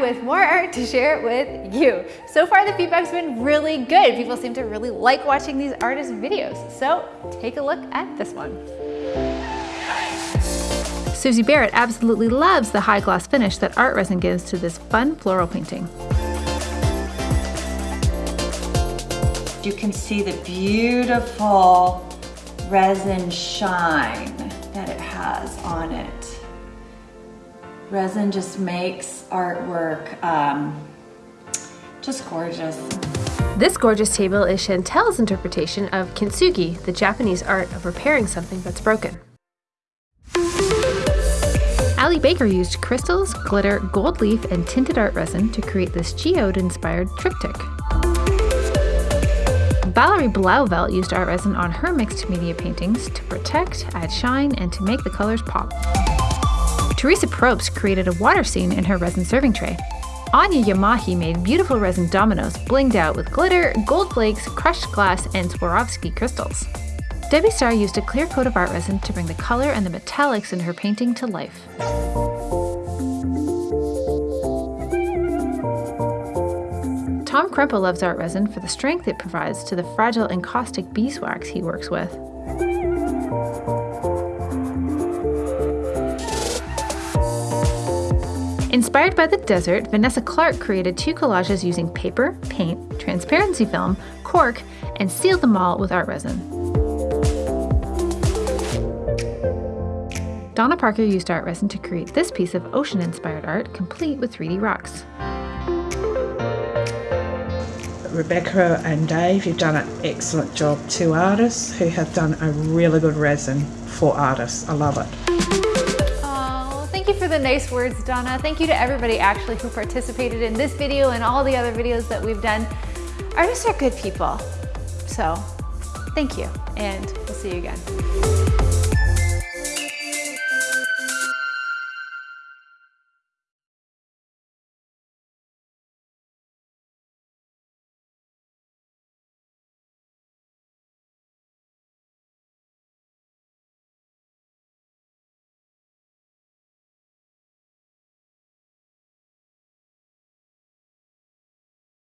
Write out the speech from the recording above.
with more art to share with you. So far, the feedback's been really good. People seem to really like watching these artist videos. So take a look at this one. Susie Barrett absolutely loves the high gloss finish that art resin gives to this fun floral painting. You can see the beautiful resin shine that it has on it. Resin just makes artwork um, just gorgeous. This gorgeous table is Chantel's interpretation of kintsugi, the Japanese art of repairing something that's broken. Ali Baker used crystals, glitter, gold leaf, and tinted art resin to create this geode-inspired triptych. Valerie Blauvelt used art resin on her mixed media paintings to protect, add shine, and to make the colors pop. Teresa Probst created a water scene in her resin serving tray. Anya Yamahi made beautiful resin dominoes blinged out with glitter, gold flakes, crushed glass, and Swarovski crystals. Debbie Starr used a clear coat of art resin to bring the color and the metallics in her painting to life. Tom Krempe loves art resin for the strength it provides to the fragile encaustic beeswax he works with. Inspired by the desert, Vanessa Clark created two collages using paper, paint, transparency film, cork, and sealed them all with art resin. Donna Parker used art resin to create this piece of ocean-inspired art, complete with 3D rocks. Rebecca and Dave, you've done an excellent job. Two artists who have done a really good resin for artists. I love it. You for the nice words, Donna. Thank you to everybody actually who participated in this video and all the other videos that we've done. Artists are good people. So thank you and we'll see you again.